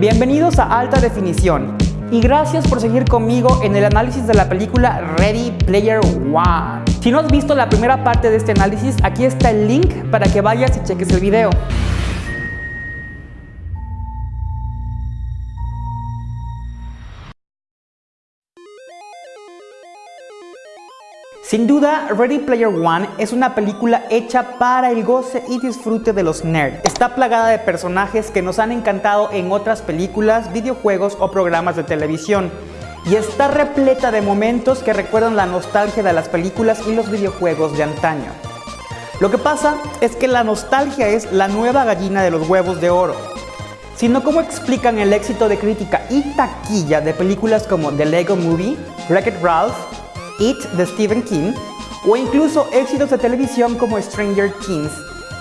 Bienvenidos a Alta Definición y gracias por seguir conmigo en el análisis de la película Ready Player One. Si no has visto la primera parte de este análisis, aquí está el link para que vayas y cheques el video. Sin duda, Ready Player One es una película hecha para el goce y disfrute de los nerds. Está plagada de personajes que nos han encantado en otras películas, videojuegos o programas de televisión. Y está repleta de momentos que recuerdan la nostalgia de las películas y los videojuegos de antaño. Lo que pasa es que la nostalgia es la nueva gallina de los huevos de oro. Sino cómo explican el éxito de crítica y taquilla de películas como The Lego Movie, Wreck-It Ralph, It de Stephen King o incluso éxitos de televisión como Stranger Things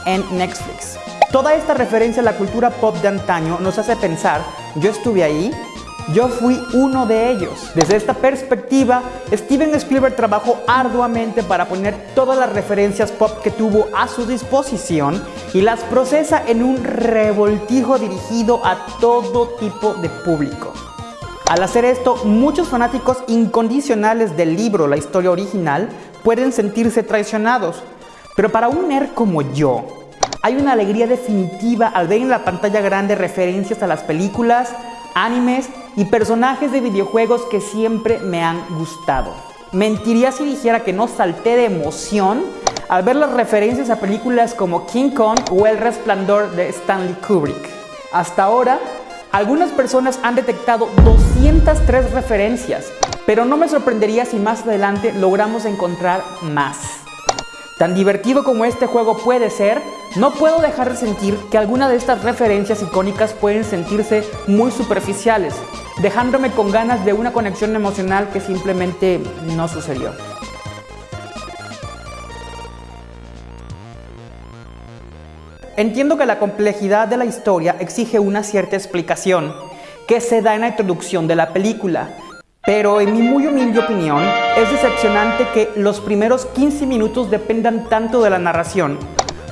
en Netflix. Toda esta referencia a la cultura pop de antaño nos hace pensar, yo estuve ahí, yo fui uno de ellos. Desde esta perspectiva, Steven Spielberg trabajó arduamente para poner todas las referencias pop que tuvo a su disposición y las procesa en un revoltijo dirigido a todo tipo de público. Al hacer esto, muchos fanáticos incondicionales del libro La historia original pueden sentirse traicionados. Pero para un nerd como yo, hay una alegría definitiva al ver en la pantalla grande referencias a las películas, animes y personajes de videojuegos que siempre me han gustado. Mentiría si dijera que no salté de emoción al ver las referencias a películas como King Kong o El Resplandor de Stanley Kubrick. Hasta ahora, algunas personas han detectado 203 referencias, pero no me sorprendería si más adelante logramos encontrar más. Tan divertido como este juego puede ser, no puedo dejar de sentir que algunas de estas referencias icónicas pueden sentirse muy superficiales, dejándome con ganas de una conexión emocional que simplemente no sucedió. Entiendo que la complejidad de la historia exige una cierta explicación que se da en la introducción de la película, pero en mi muy humilde opinión es decepcionante que los primeros 15 minutos dependan tanto de la narración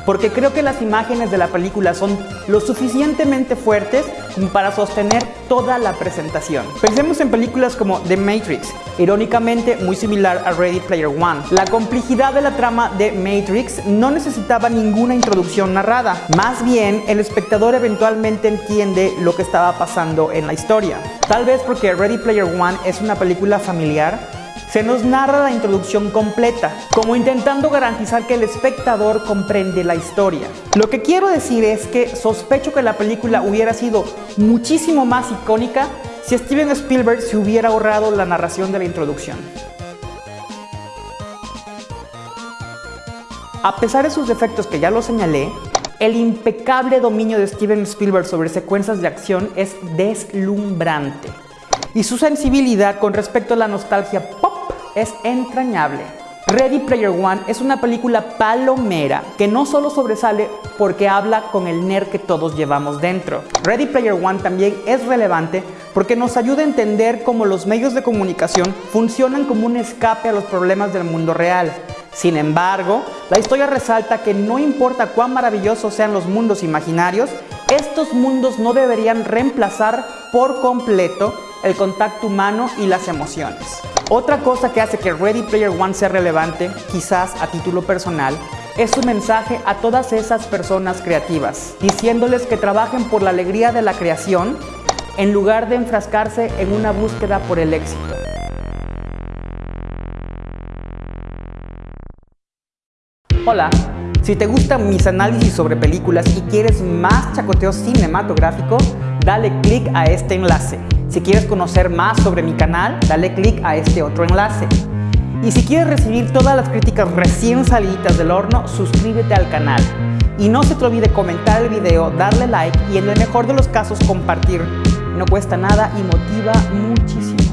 porque creo que las imágenes de la película son lo suficientemente fuertes como para sostener toda la presentación. Pensemos en películas como The Matrix, irónicamente muy similar a Ready Player One. La complejidad de la trama de Matrix no necesitaba ninguna introducción narrada, más bien el espectador eventualmente entiende lo que estaba pasando en la historia. Tal vez porque Ready Player One es una película familiar, se nos narra la introducción completa, como intentando garantizar que el espectador comprende la historia. Lo que quiero decir es que sospecho que la película hubiera sido muchísimo más icónica si Steven Spielberg se hubiera ahorrado la narración de la introducción. A pesar de sus defectos que ya lo señalé, el impecable dominio de Steven Spielberg sobre secuencias de acción es deslumbrante. Y su sensibilidad con respecto a la nostalgia es entrañable. Ready Player One es una película palomera que no solo sobresale porque habla con el nerd que todos llevamos dentro. Ready Player One también es relevante porque nos ayuda a entender cómo los medios de comunicación funcionan como un escape a los problemas del mundo real. Sin embargo, la historia resalta que no importa cuán maravillosos sean los mundos imaginarios, estos mundos no deberían reemplazar por completo el contacto humano y las emociones. Otra cosa que hace que Ready Player One sea relevante, quizás a título personal, es su mensaje a todas esas personas creativas, diciéndoles que trabajen por la alegría de la creación en lugar de enfrascarse en una búsqueda por el éxito. Hola, si te gustan mis análisis sobre películas y quieres más chacoteo cinematográfico, dale click a este enlace. Si quieres conocer más sobre mi canal, dale click a este otro enlace. Y si quieres recibir todas las críticas recién salidas del horno, suscríbete al canal. Y no se te olvide comentar el video, darle like y en el mejor de los casos compartir. No cuesta nada y motiva muchísimo.